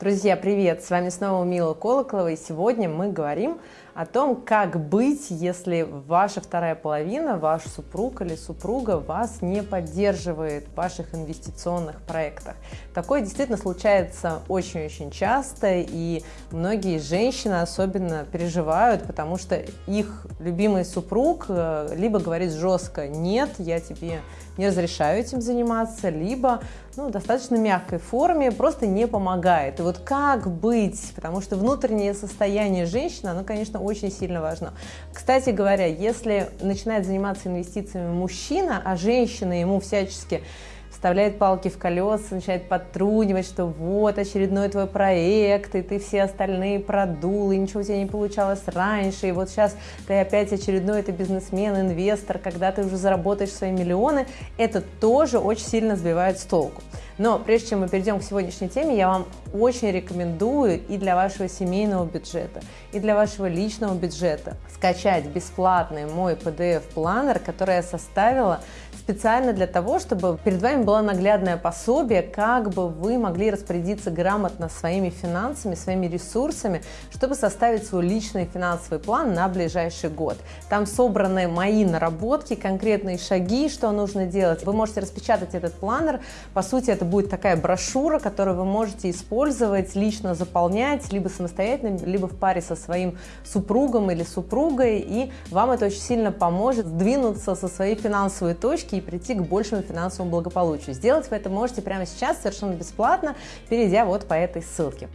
Друзья, привет! С вами снова Мила Колоколова, и сегодня мы говорим о том, как быть, если ваша вторая половина, ваш супруг или супруга вас не поддерживает в ваших инвестиционных проектах. Такое действительно случается очень-очень часто, и многие женщины особенно переживают, потому что их любимый супруг э, либо говорит жестко «нет, я тебе не разрешаю этим заниматься», либо ну, достаточно мягкой форме просто не помогает. И вот как быть, потому что внутреннее состояние женщины, оно, конечно, очень сильно важно. Кстати говоря, если начинает заниматься инвестициями мужчина, а женщина ему всячески вставляет палки в колеса, начинает подтрунивать, что вот очередной твой проект, и ты все остальные продул, и ничего у тебя не получалось раньше, и вот сейчас ты опять очередной ты бизнесмен, инвестор, когда ты уже заработаешь свои миллионы, это тоже очень сильно сбивает с толку. Но прежде чем мы перейдем к сегодняшней теме, я вам очень рекомендую и для вашего семейного бюджета, и для вашего личного бюджета скачать бесплатный мой PDF-планер, который я составила специально для того, чтобы перед вами было наглядное пособие, как бы вы могли распорядиться грамотно своими финансами, своими ресурсами, чтобы составить свой личный финансовый план на ближайший год. Там собраны мои наработки, конкретные шаги, что нужно делать. Вы можете распечатать этот планер. По сути, это будет такая брошюра, которую вы можете использовать, лично заполнять, либо самостоятельно, либо в паре со своим супругом или супругой, и вам это очень сильно поможет сдвинуться со своей финансовой точки и прийти к большему финансовому благополучию. Сделать вы это можете прямо сейчас совершенно бесплатно, перейдя вот по этой ссылке.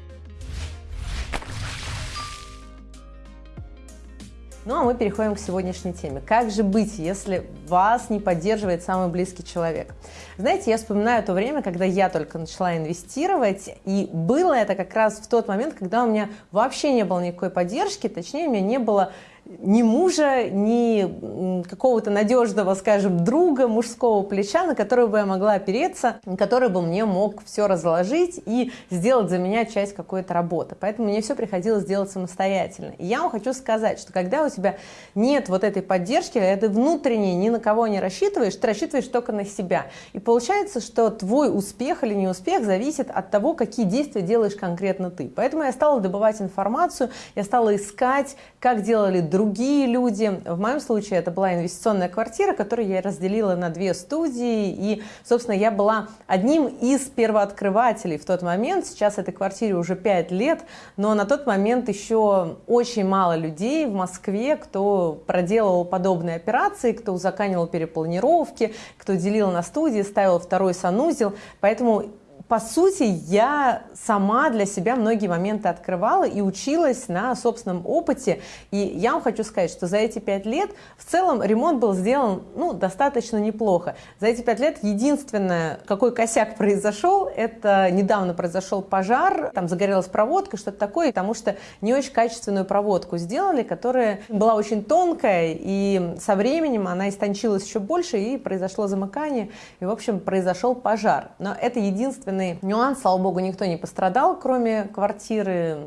Ну а мы переходим к сегодняшней теме. Как же быть, если вас не поддерживает самый близкий человек? Знаете, я вспоминаю то время, когда я только начала инвестировать, и было это как раз в тот момент, когда у меня вообще не было никакой поддержки, точнее, у меня не было ни мужа, ни какого-то надежного, скажем, друга мужского плеча, на которого бы я могла опереться, который бы мне мог все разложить и сделать за меня часть какой-то работы. Поэтому мне все приходилось делать самостоятельно. И я вам хочу сказать, что когда у тебя нет вот этой поддержки, когда ты внутренне ни на кого не рассчитываешь, ты рассчитываешь только на себя. И получается, что твой успех или неуспех зависит от того, какие действия делаешь конкретно ты. Поэтому я стала добывать информацию, я стала искать, как делали другие люди. В моем случае это была инвестиционная квартира, которую я разделила на две студии. И, собственно, я была одним из первооткрывателей в тот момент. Сейчас этой квартире уже 5 лет, но на тот момент еще очень мало людей в Москве, кто проделывал подобные операции, кто узаканивал перепланировки, кто делил на студии, ставил второй санузел. Поэтому по сути, я сама для себя многие моменты открывала и училась на собственном опыте. И я вам хочу сказать, что за эти пять лет в целом ремонт был сделан ну, достаточно неплохо. За эти пять лет единственное, какой косяк произошел, это недавно произошел пожар, там загорелась проводка, что-то такое, потому что не очень качественную проводку сделали, которая была очень тонкая, и со временем она истончилась еще больше, и произошло замыкание, и, в общем, произошел пожар. Но это единственное единственный нюанс, слава богу, никто не пострадал, кроме квартиры.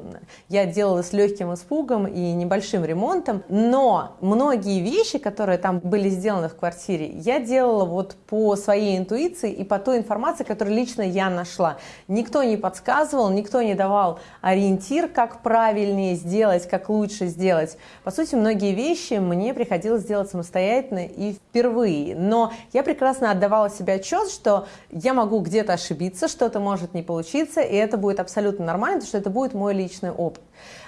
Я делала с легким испугом и небольшим ремонтом, но многие вещи, которые там были сделаны в квартире, я делала вот по своей интуиции и по той информации, которую лично я нашла. Никто не подсказывал, никто не давал ориентир, как правильнее сделать, как лучше сделать. По сути, многие вещи мне приходилось делать самостоятельно и впервые, но я прекрасно отдавала себе отчет, что я могу где-то ошибиться, что-то может не получиться, и это будет абсолютно нормально, потому что это будет мой личный опыт.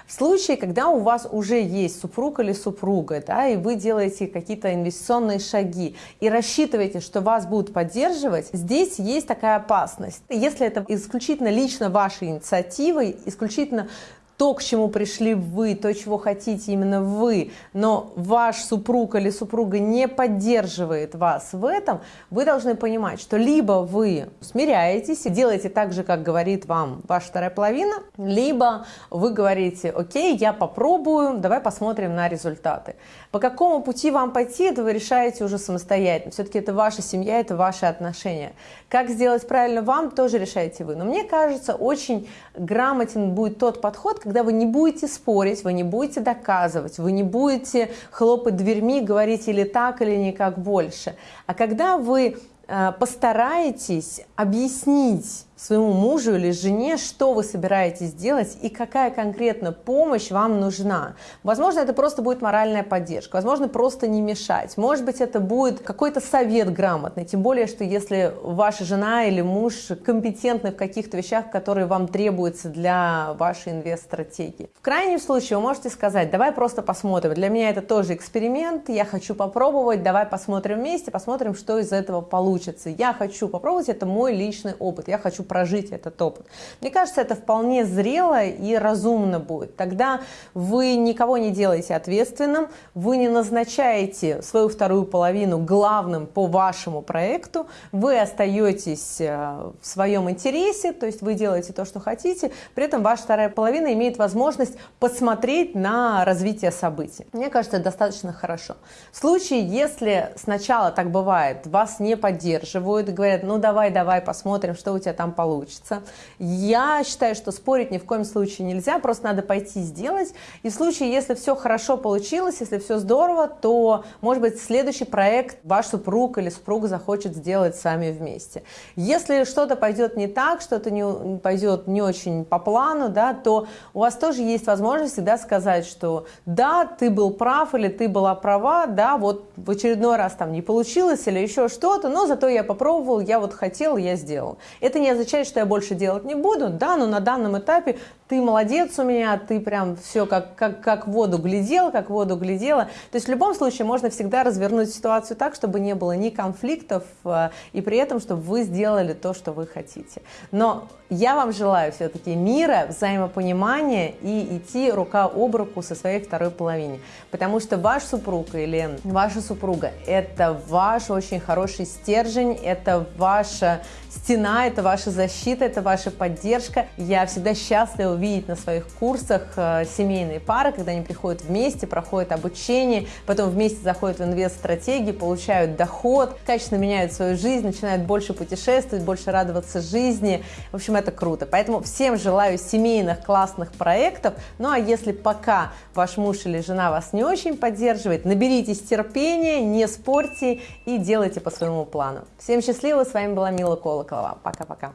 В случае, когда у вас уже есть супруг или супруга, да, и вы делаете какие-то инвестиционные шаги и рассчитываете, что вас будут поддерживать, здесь есть такая опасность. Если это исключительно лично вашей инициативой, исключительно то, к чему пришли вы, то, чего хотите именно вы, но ваш супруг или супруга не поддерживает вас в этом, вы должны понимать, что либо вы смиряетесь и делаете так же, как говорит вам ваша вторая половина, либо вы говорите, окей, я попробую, давай посмотрим на результаты. По какому пути вам пойти, это вы решаете уже самостоятельно. Все-таки это ваша семья, это ваши отношения. Как сделать правильно вам, тоже решаете вы. Но мне кажется, очень грамотен будет тот подход, когда вы не будете спорить, вы не будете доказывать, вы не будете хлопать дверьми, говорить или так, или никак больше. А когда вы э, постараетесь объяснить своему мужу или жене, что вы собираетесь делать и какая конкретно помощь вам нужна. Возможно, это просто будет моральная поддержка, возможно, просто не мешать. Может быть, это будет какой-то совет грамотный, тем более, что если ваша жена или муж компетентны в каких-то вещах, которые вам требуются для вашей инвест-стратегии. В крайнем случае вы можете сказать, давай просто посмотрим. Для меня это тоже эксперимент, я хочу попробовать, давай посмотрим вместе, посмотрим, что из этого получится. Я хочу попробовать, это мой личный опыт, я хочу прожить этот опыт. Мне кажется, это вполне зрело и разумно будет. Тогда вы никого не делаете ответственным, вы не назначаете свою вторую половину главным по вашему проекту, вы остаетесь э, в своем интересе, то есть вы делаете то, что хотите, при этом ваша вторая половина имеет возможность посмотреть на развитие событий. Мне кажется, это достаточно хорошо. В случае, если сначала так бывает, вас не поддерживают, говорят, ну давай, давай, посмотрим, что у тебя там получится. Я считаю, что спорить ни в коем случае нельзя, просто надо пойти сделать. И в случае, если все хорошо получилось, если все здорово, то, может быть, следующий проект ваш супруг или супруга захочет сделать сами вместе. Если что-то пойдет не так, что-то не, пойдет не очень по плану, да, то у вас тоже есть возможность всегда сказать, что да, ты был прав или ты была права, да, вот в очередной раз там не получилось или еще что-то, но зато я попробовал, я вот хотел, я сделал. Это не означает, что я больше делать не буду, да, но на данном этапе ты молодец у меня, ты прям все как, как, как воду глядел, как воду глядела. То есть в любом случае можно всегда развернуть ситуацию так, чтобы не было ни конфликтов, э, и при этом, чтобы вы сделали то, что вы хотите. Но я вам желаю все-таки мира, взаимопонимания и идти рука об руку со своей второй половиной. Потому что ваш супруг или ваша супруга – это ваш очень хороший стержень, это ваша стена, это ваша защита, это ваша поддержка. Я всегда счастлива увидеть на своих курсах э, семейные пары, когда они приходят вместе, проходят обучение, потом вместе заходят в инвест-стратегии, получают доход, качественно меняют свою жизнь, начинают больше путешествовать, больше радоваться жизни. В общем, это круто. Поэтому всем желаю семейных классных проектов. Ну а если пока ваш муж или жена вас не очень поддерживает, наберитесь терпения, не спорьте и делайте по своему плану. Всем счастливо, с вами была Мила Колоколова. Пока-пока.